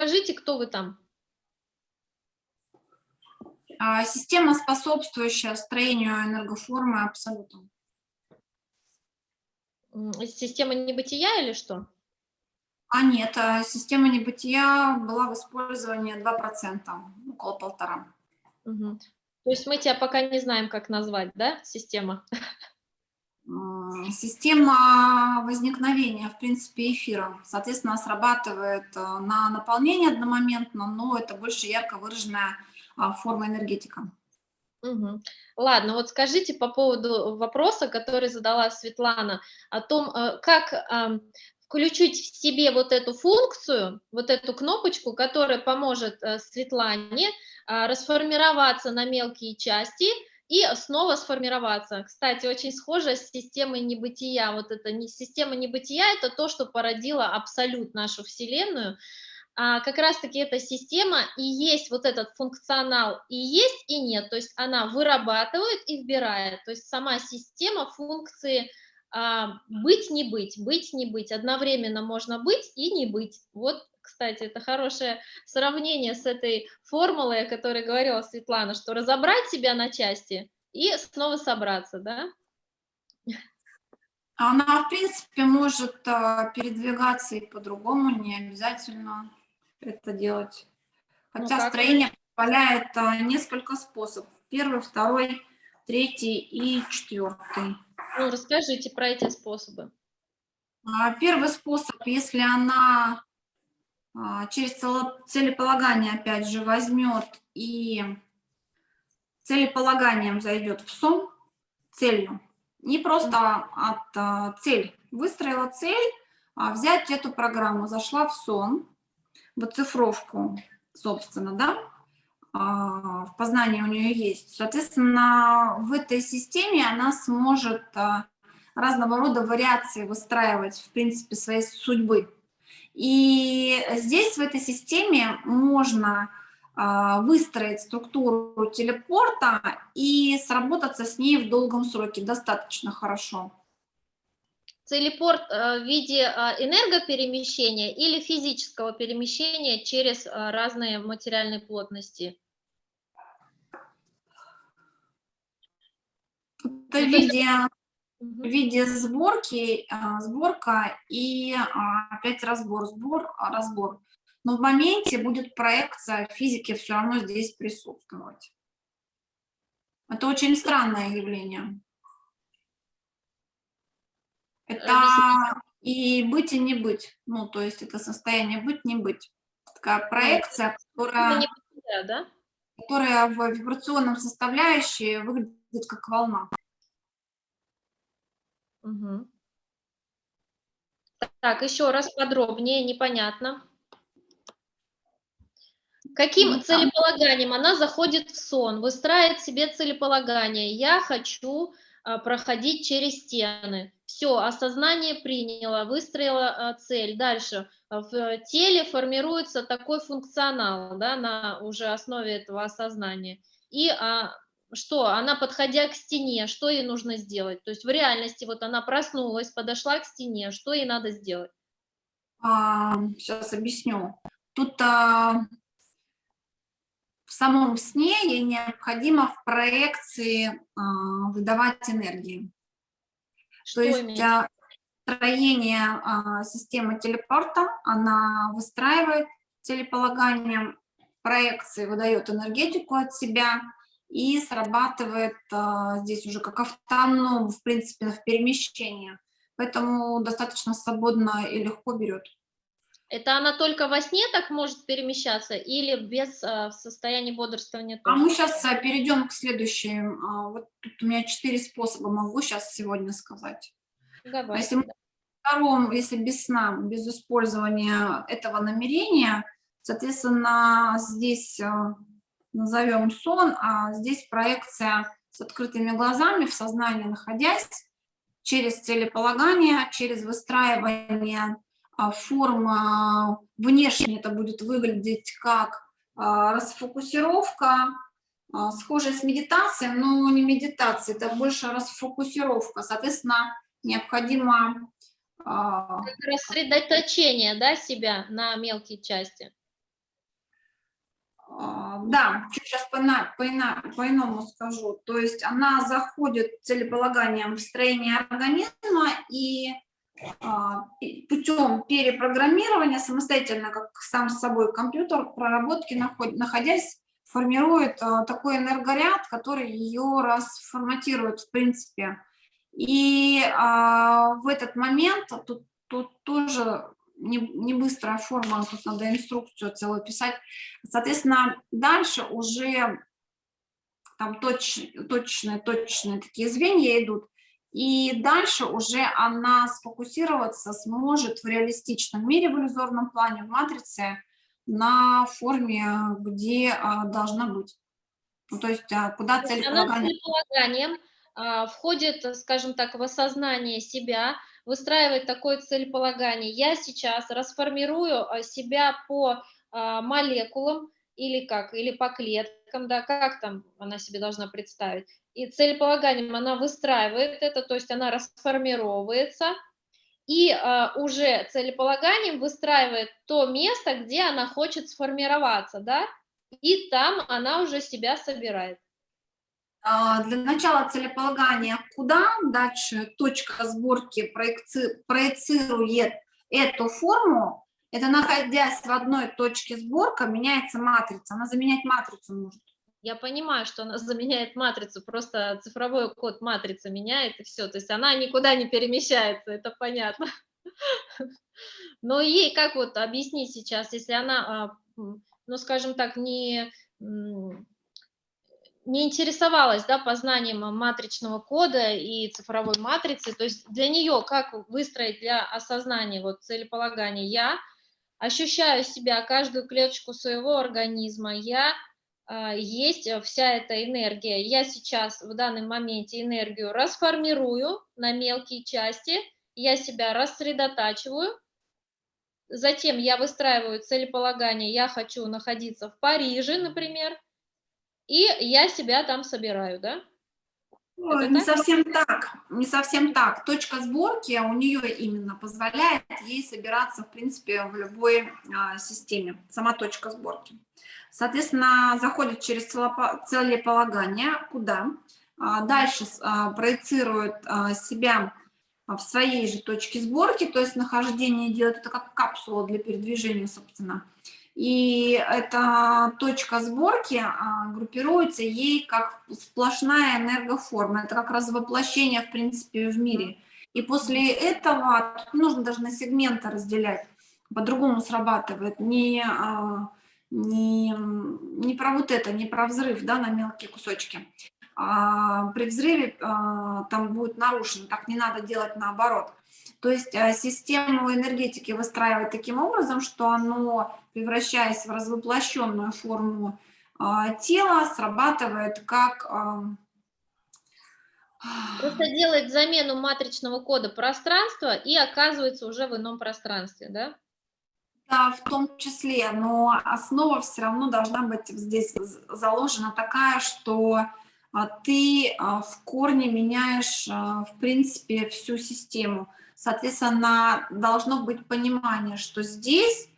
Расскажите, кто вы там? А, система, способствующая строению энергоформы абсолютно. Система небытия или что? А нет, а система небытия была в использовании 2%, около полтора. Угу. То есть мы тебя пока не знаем, как назвать, да, система? Система возникновения, в принципе, эфира. Соответственно, срабатывает э, на наполнение одномоментно, но это больше ярко выраженная а, форма энергетика. Угу. Ладно, вот скажите по поводу вопроса, который задала Светлана, о том, э, как включить в себе вот эту функцию, вот эту кнопочку, которая поможет э, Светлане а, расформироваться на мелкие части и снова сформироваться. Кстати, очень схоже с системой небытия. Вот это не система небытия, это то, что породило абсолют нашу Вселенную. А как раз-таки эта система и есть вот этот функционал, и есть, и нет. То есть она вырабатывает и вбирает. То есть сама система функции а, быть, не быть, быть, не быть. Одновременно можно быть и не быть. Вот, кстати, это хорошее сравнение с этой формулой, о которой говорила Светлана, что разобрать себя на части и снова собраться, да? Она, в принципе, может а, передвигаться и по-другому, не обязательно это делать. Ну Хотя ну, строение позволяет а, несколько способов. Первый, второй, третий и четвертый. Ну, расскажите про эти способы. А, первый способ, если она через целеполагание, опять же, возьмет и целеполаганием зайдет в сон, целью, не просто от а, цель, выстроила цель, а взять эту программу, зашла в сон, в оцифровку, собственно, да, а, в познании у нее есть. Соответственно, в этой системе она сможет а, разного рода вариации выстраивать, в принципе, своей судьбы. И здесь, в этой системе, можно а, выстроить структуру телепорта и сработаться с ней в долгом сроке достаточно хорошо. Телепорт в виде энергоперемещения или физического перемещения через разные материальные плотности? Это в виде, в виде сборки, а, сборка и а, опять разбор, сбор, а, разбор. Но в моменте будет проекция физики все равно здесь присутствовать. Это очень странное явление. Это и быть, и не быть. Ну, то есть это состояние быть, не быть. Такая проекция, которая, которая в вибрационном составляющей выглядит как волна. Угу. Так, еще раз подробнее, непонятно. Каким ну, целеполаганием она заходит в сон, выстраивает себе целеполагание. Я хочу а, проходить через стены. Все, осознание приняло, выстроила а, цель. Дальше в теле формируется такой функционал да, на уже основе этого осознания. И а, что она, подходя к стене, что ей нужно сделать? То есть в реальности вот она проснулась, подошла к стене, что ей надо сделать? А, сейчас объясню. Тут а, в самом сне ей необходимо в проекции а, выдавать энергии. Что То есть а, строение а, системы телепорта, она выстраивает телеполаганием проекции, выдает энергетику от себя, и срабатывает а, здесь уже как автоном, в принципе, в перемещении. Поэтому достаточно свободно и легко берет. Это она только во сне так может перемещаться или без а, состояния бодрствования? Тоже? А мы сейчас а, перейдем к следующему. А, вот тут у меня четыре способа, могу сейчас сегодня сказать. Давай. А если, мы, втором, если без сна, без использования этого намерения, соответственно, здесь а, назовем сон, а здесь проекция с открытыми глазами, в сознании находясь, через целеполагание, через выстраивание а, форм, а, внешне это будет выглядеть как а, расфокусировка, схожая с медитацией, но не медитация, это больше расфокусировка, соответственно, необходимо... Рассредоточение, да, себя на мелкие части. Да, сейчас по-иному по по скажу. То есть она заходит целеполаганием в строение организма и а, путем перепрограммирования самостоятельно, как сам с собой компьютер, проработки, находясь, формирует а, такой энергоряд, который ее расформатирует в принципе. И а, в этот момент тут, тут тоже не, не быстрая форма, тут надо инструкцию целую писать. Соответственно, дальше уже там точ, точные, точные такие звенья идут, и дальше уже она сфокусироваться сможет в реалистичном мире, в иллюзорном плане, в матрице, на форме, где а, должна быть. Ну, то есть а, куда целеполагание... целеполаганием а, входит, скажем так, в осознание себя, выстраивает такое целеполагание. Я сейчас расформирую а, себя по а, молекулам или как, или по клеткам, да, как там она себе должна представить и целеполаганием она выстраивает это, то есть она расформировывается, и э, уже целеполаганием выстраивает то место, где она хочет сформироваться, да, и там она уже себя собирает. А, для начала целеполагания куда, дальше точка сборки проекци, проецирует эту форму, это находясь в одной точке сборка, меняется матрица, она заменять матрицу может. Я понимаю, что она заменяет матрицу, просто цифровой код матрицы меняет и все, то есть она никуда не перемещается, это понятно. Но ей как вот объяснить сейчас, если она, а, ну скажем так, не, не интересовалась да, познанием матричного кода и цифровой матрицы, то есть для нее как выстроить для осознания вот целеполагания я ощущаю себя, каждую клеточку своего организма, я а, есть э, вся эта энергия. Я сейчас в данном моменте энергию расформирую на мелкие части, я себя рассредотачиваю, затем я выстраиваю целеполагание, я хочу находиться в Париже, например, и я себя там собираю, да? Ой, не так? совсем так, не совсем так. Точка сборки у нее именно позволяет ей собираться, в принципе, в любой а, системе, сама точка сборки. Соответственно, заходит через целеполагание, куда? А, дальше а, проецирует а, себя в своей же точке сборки, то есть нахождение делает это как капсула для передвижения, собственно. И эта точка сборки группируется ей как сплошная энергоформа. Это как раз воплощение, в принципе, в мире. И после этого тут нужно даже на сегменты разделять. По-другому срабатывает. Не не, не про вот это, не про взрыв да, на мелкие кусочки. А при взрыве а, там будет нарушено, так не надо делать наоборот. То есть а, систему энергетики выстраивать таким образом, что оно, превращаясь в развоплощенную форму а, тела, срабатывает как... А, Просто делает замену матричного кода пространства и оказывается уже в ином пространстве, да? Да, в том числе, но основа все равно должна быть здесь заложена такая, что а, ты а, в корне меняешь, а, в принципе, всю систему. Соответственно, должно быть понимание, что здесь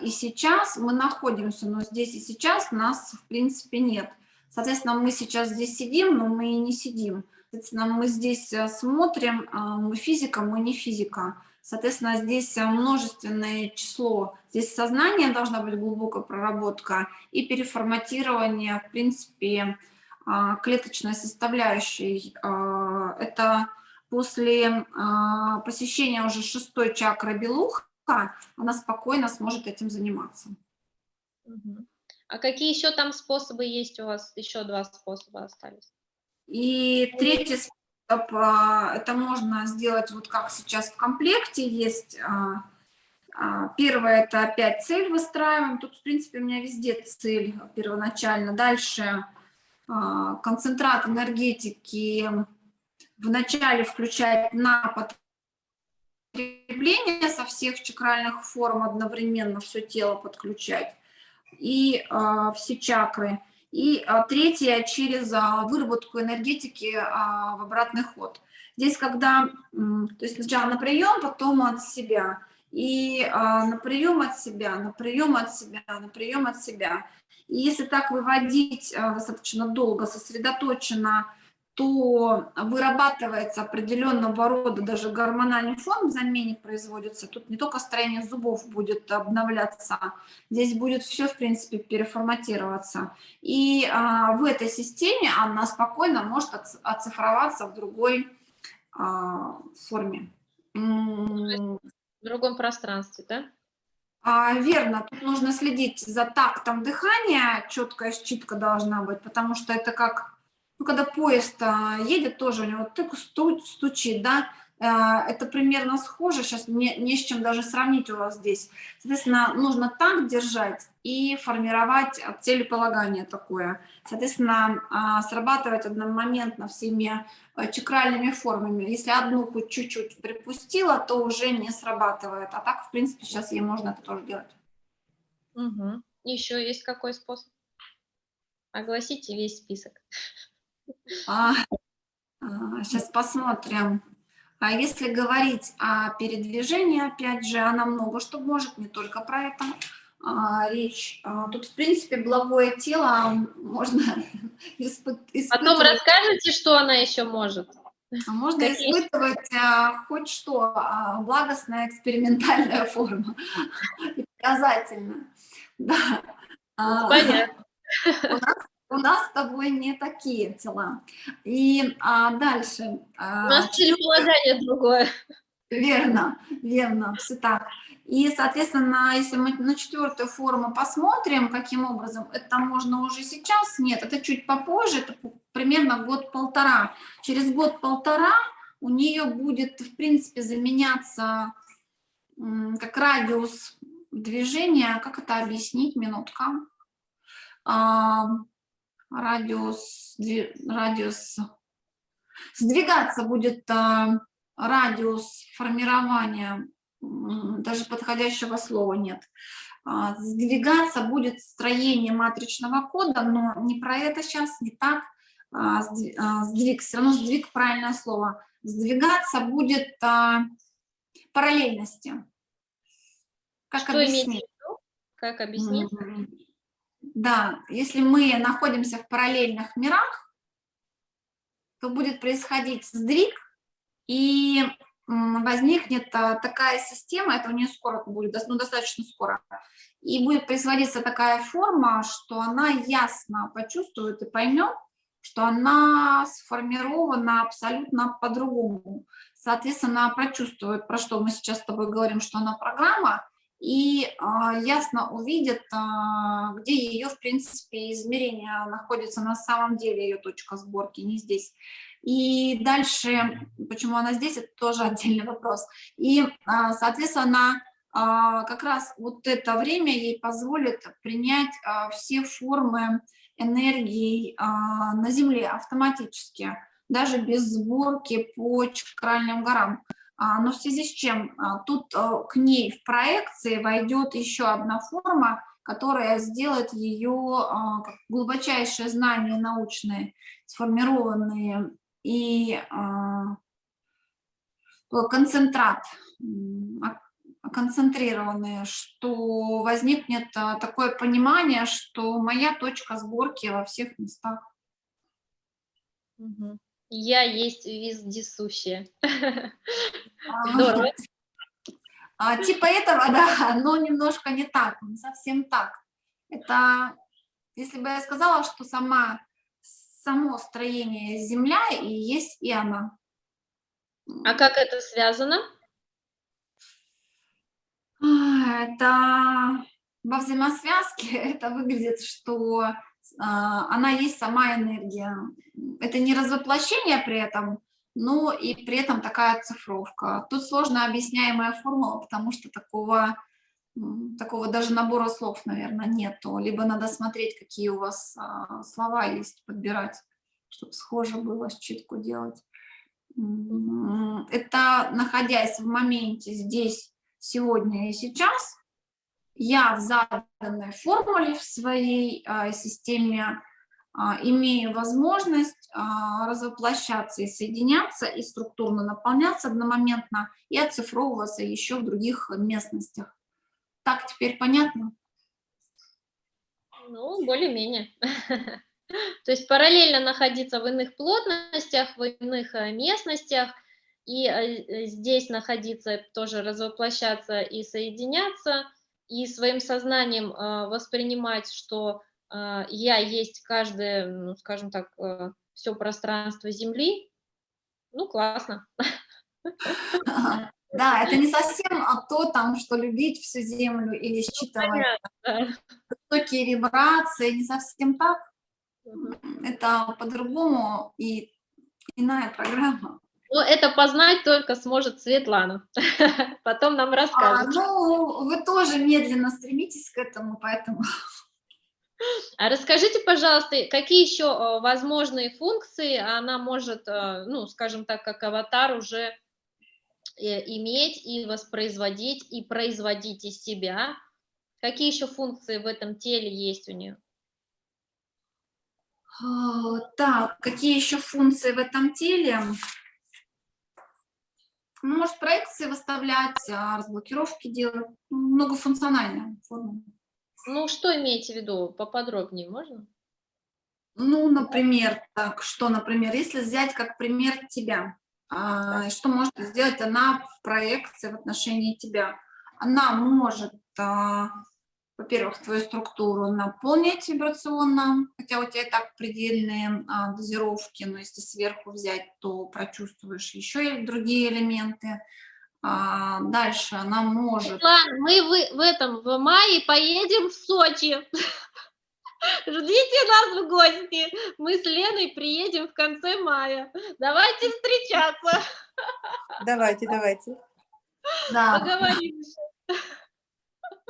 и сейчас мы находимся, но здесь и сейчас нас, в принципе, нет. Соответственно, мы сейчас здесь сидим, но мы и не сидим. Соответственно, мы здесь смотрим, мы физика, мы не физика. Соответственно, здесь э, множественное число. Здесь сознание должна быть глубокая проработка и переформатирование, в принципе, а, клеточной составляющей. А, это после а, посещения уже шестой чакры белуха, она спокойно сможет этим заниматься. А какие еще там способы есть у вас? Еще два способа остались. И третий способ а, это можно сделать вот как сейчас в комплекте есть. А, а, первое – это опять цель выстраиваем. Тут, в принципе, у меня везде цель первоначально. Дальше концентрат энергетики вначале включать на потребление со всех чакральных форм одновременно все тело подключать и все чакры. И а, третье, через а, выработку энергетики а, в обратный ход. Здесь, когда, то есть сначала на прием, потом от себя. и а, на прием от себя, на прием от себя, на прием от себя. И если так выводить а, достаточно долго, сосредоточенно, то вырабатывается определенного рода даже гормональный фон в замене производится. Тут не только строение зубов будет обновляться, здесь будет все, в принципе, переформатироваться. И а, в этой системе она спокойно может оцифроваться в другой а, форме. В другом пространстве, да? А, верно, тут нужно следить за тактом дыхания, четкая считка должна быть, потому что это как, ну, когда поезд а, едет, тоже у него так стучит, да, а, это примерно схоже, сейчас не, не с чем даже сравнить у вас здесь. Соответственно, нужно так держать и формировать целеполагание такое. Соответственно, а, срабатывать одномоментно всеми э, чакральными формами. Если одну хоть чуть-чуть припустила, то уже не срабатывает. А так, в принципе, сейчас ей можно это тоже делать. Угу. Еще есть какой способ? Огласите весь список. А, а, сейчас посмотрим. А если говорить о передвижении, опять же, она много что может, не только про это а, речь. А, тут, в принципе, благое тело можно испытывать. Потом расскажете, что она еще может. А можно Какие? испытывать а, хоть что, а, благостная экспериментальная форма. И показательно. Да. Понятно. У нас у нас с тобой не такие тела. И а, дальше. А, у нас целеполагание другое. Верно, верно, все так. И, соответственно, если мы на четвертую форму посмотрим, каким образом, это можно уже сейчас, нет, это чуть попозже, это примерно год-полтора. Через год-полтора у нее будет, в принципе, заменяться как радиус движения, как это объяснить, минутка. А, радиус, радиус, сдвигаться будет а, радиус формирования, даже подходящего слова нет. А, сдвигаться будет строение матричного кода, но не про это сейчас, не так. А, сдвиг, все равно сдвиг правильное слово. Сдвигаться будет параллельности. Как Что объяснить? Как объяснить? Да, если мы находимся в параллельных мирах, то будет происходить сдвиг, и возникнет а, такая система, это у нее скоро будет, ну, достаточно скоро, и будет производиться такая форма, что она ясно почувствует и поймет, что она сформирована абсолютно по-другому. Соответственно, прочувствует, про что мы сейчас с тобой говорим, что она программа, и а, ясно увидит, а, где ее, в принципе, измерение находится на самом деле, ее точка сборки, не здесь. И дальше, почему она здесь, это тоже отдельный вопрос. И, а, соответственно, как раз вот это время ей позволит принять все формы энергии на Земле автоматически, даже без сборки по чакральным горам. А, но в связи с чем а, тут а, к ней в проекции войдет еще одна форма, которая сделает ее глубочайшие знания научные, сформированные и концентрат, концентрированные, что возникнет такое понимание, что моя точка сборки во всех местах. Угу. Я есть вездесущая. Здорово. А, типа этого, да, но немножко не так, не совсем так. Это, если бы я сказала, что сама, само строение Земля и есть и она. А как это связано? Это во взаимосвязке это выглядит, что а, она есть сама энергия. Это не развоплощение при этом, но и при этом такая цифровка. Тут сложно объясняемая формула, потому что такого, такого даже набора слов, наверное, нету. Либо надо смотреть, какие у вас а, слова есть, подбирать, чтобы схоже было, считку делать. Это находясь в моменте здесь, сегодня и сейчас, я в заданной формуле в своей э, системе а, имея возможность а, развоплощаться и соединяться, и структурно наполняться одномоментно, и оцифровываться еще в других местностях. Так теперь понятно? Ну, более-менее. То есть параллельно находиться в иных плотностях, в иных э, местностях, и э, здесь находиться, тоже развоплощаться и соединяться, и своим сознанием э, воспринимать, что я есть каждое, ну, скажем так, все пространство Земли, ну, классно. Да, это не совсем а то, там, что любить всю Землю или считывать высокие вибрации, не совсем так. Это по-другому и иная программа. Ну, это познать только сможет Светлана. Потом нам расскажет. А, ну, вы тоже медленно стремитесь к этому, поэтому... А расскажите, пожалуйста, какие еще э, возможные функции она может, э, ну, скажем так, как аватар уже э, иметь и воспроизводить, и производить из себя? Какие еще функции в этом теле есть у нее? Так, какие еще функции в этом теле? Ну, может, проекции выставлять, а, разблокировки делать. Многофункциональная форма. Ну, что имеете в виду? Поподробнее можно? Ну, например, так, что, например, если взять как пример тебя, а, что может сделать она в проекции в отношении тебя? Она может а, во-первых, твою структуру наполнить вибрационно, хотя у тебя и так предельные а, дозировки, но если сверху взять, то прочувствуешь еще и другие элементы. А, дальше она может... Светлана, мы в, в этом, в мае поедем в Сочи. Ждите нас в гости. Мы с Леной приедем в конце мая. Давайте встречаться. Давайте, давайте. Да. Поговорим.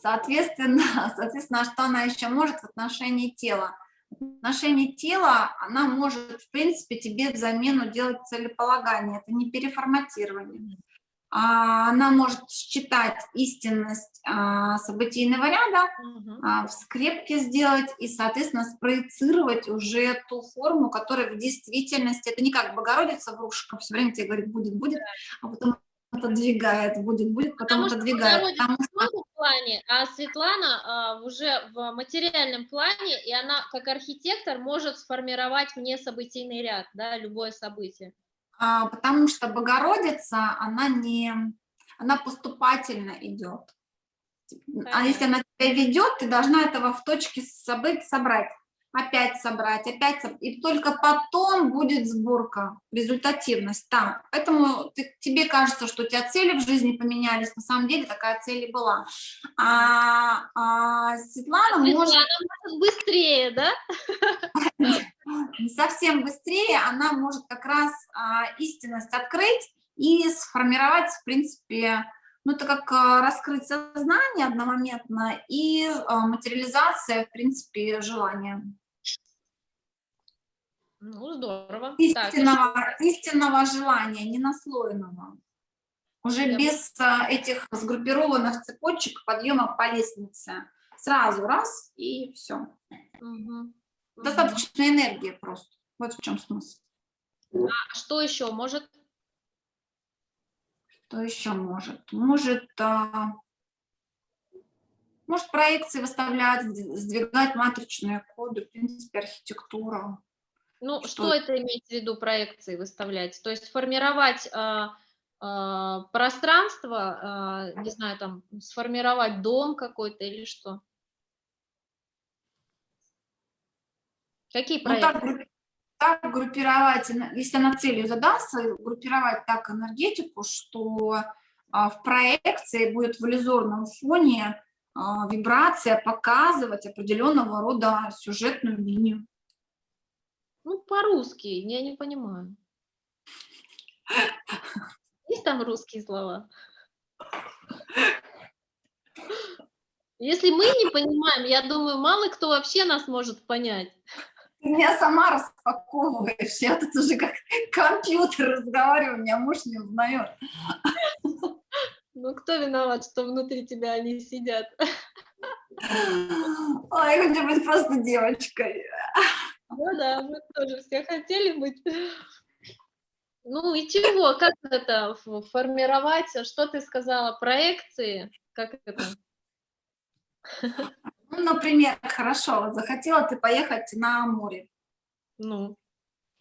Соответственно, соответственно, что она еще может в отношении тела? В отношении тела она может, в принципе, тебе взамену делать целеполагание. Это не переформатирование. А, она может считать истинность а, событийного ряда, а, в скрепке сделать и, соответственно, спроецировать уже ту форму, которая в действительности, это не как Богородица, врушка, все время тебе говорит, будет, будет, а потом отодвигает, будет, будет, потом Потому отодвигает. Потому что... плане, а Светлана а, уже в материальном плане, и она как архитектор может сформировать мне событийный ряд, да, любое событие. А, потому что Богородица, она не, она поступательно идет. А если она тебя ведет, ты должна этого в точке событий собрать опять собрать, опять собрать, и только потом будет сборка, результативность там. Поэтому ты, тебе кажется, что у тебя цели в жизни поменялись, на самом деле такая цель и была. А, а Светлана, Светлана может... может быстрее, да? Не совсем быстрее, она может как раз а, истинность открыть и сформировать, в принципе, ну, это как а, раскрыть сознание одномоментно и а, материализация, в принципе, желания. Ну, здорово. Истинного, так, истинного желания, не наслоенного. Уже Я... без а, этих сгруппированных цепочек подъема по лестнице. Сразу раз и все. Угу. Достаточно угу. энергии просто. Вот в чем смысл. А что еще может? Что еще может? Может, а, может проекции выставлять, сдвигать матричные коды, в принципе, архитектура. Ну, что, что это имеется в виду проекции выставлять? То есть формировать э, э, пространство, э, не знаю, там, сформировать дом какой-то или что? Какие проекты? Ну, так, так группировать, если она целью задастся, группировать так энергетику, что в проекции будет в иллюзорном фоне вибрация показывать определенного рода сюжетную линию. Ну, по-русски, я не понимаю. Есть там русские слова? Если мы не понимаем, я думаю, мало кто вообще нас может понять. Ты меня сама распаковываешь, я тут уже как компьютер разговариваю, меня муж не узнает. Ну, кто виноват, что внутри тебя они сидят? Ой, я хочу быть просто девочкой. Ну, Да-да, мы тоже все хотели быть. Ну и чего, как это формировать? Что ты сказала, проекции? Как это? Ну, например, хорошо, захотела ты поехать на море. Ну.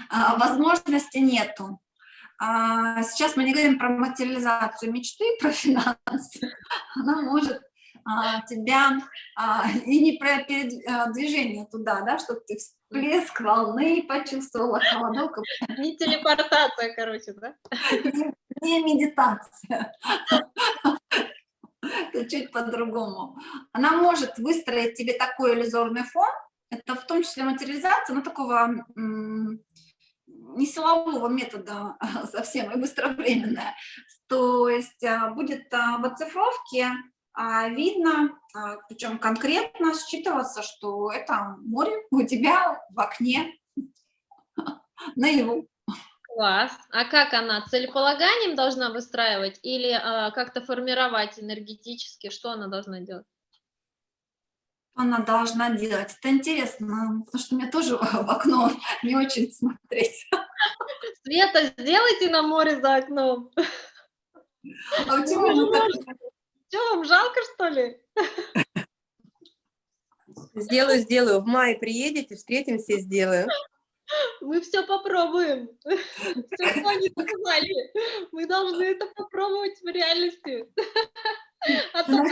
А, возможности нету. А, сейчас мы не говорим про материализацию мечты, про финансы. Она может тебя а, и не про передвижение туда, да, чтобы ты всплеск волны почувствовала, холодок. Не телепортация, короче, да? Не, не медитация. Это чуть по-другому. Она может выстроить тебе такой иллюзорный фон, это в том числе материализация, но такого не силового метода совсем, и быстровременная. То есть а, будет а, в оцифровке а, видно, причем конкретно считываться, что это море у тебя в окне наяву. Класс. А как она? Целеполаганием должна выстраивать или как-то формировать энергетически? Что она должна делать? она должна делать. Это интересно, потому что мне тоже в окно не очень смотреть. Света, сделайте на море за окном. А почему Что, вам жалко, что ли? Сделаю, сделаю. В мае приедете, встретимся, сделаю. Мы все попробуем. Все, что они сказали. Мы должны это попробовать в реальности. А то